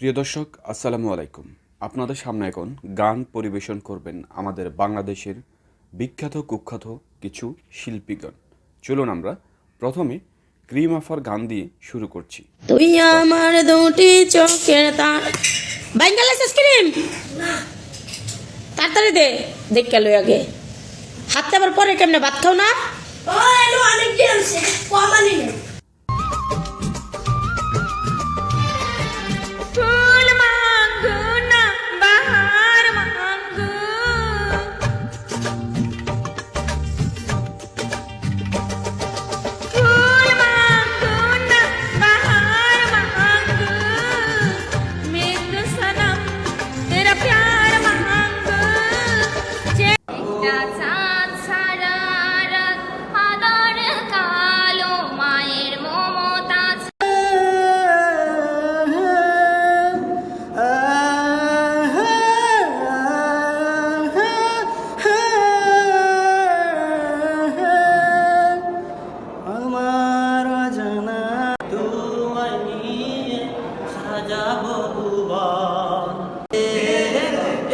প্রিয় দর্শক আসসালামু আলাইকুম। আপনাদের সামনে এখন গান পরিবেশন করবেন আমাদের বাংলাদেশের বিখ্যাত কুখ্যাত কিছু শিল্পীগণ। চলুন আমরা প্রথমে ক্রিম আফার গান দিয়ে শুরু করছি। তুই আমার দুটি চোখের তার বাইঙ্গাল আইসক্রিম তাড়াতাড়ি দে দেখ গেল আগে। হাতটা আবার পরে কেমনে ভাত খাও না? অনেক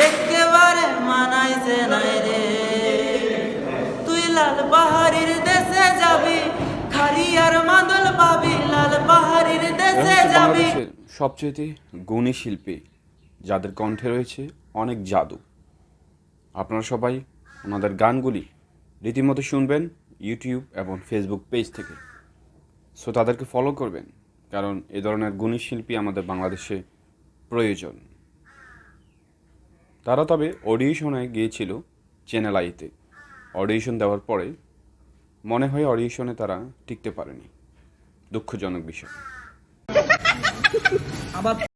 একেবারে মানাইছে নাই রে। তুই লাল পাহাড়ির দেশে যাবি খারিয়ার মাদল পাবি লাল পাহাড়ির দেশে যাবি। সবচেয়ে গুণী শিল্পী যাদের কণ্ঠে রয়েছে অনেক জাদু। আপনারা সবাই ওনাদের গানগুলি রীতিমতো শুনবেন ইউটিউব এবং ফেসবুক পেজ থেকে। সো তাদেরকে ফলো করবেন। কারণ এ ধরনের গুণী শিল্পী আমাদের বাংলাদেশে প্রয়োজন। তারা তবে অডিশনে গিয়েছিল চ্যানেল আইতে অডিশন দেওয়ার পরে মনে হয় অডিশনে তারা টিকতে পারেনি। দুঃখজনক বিষয়।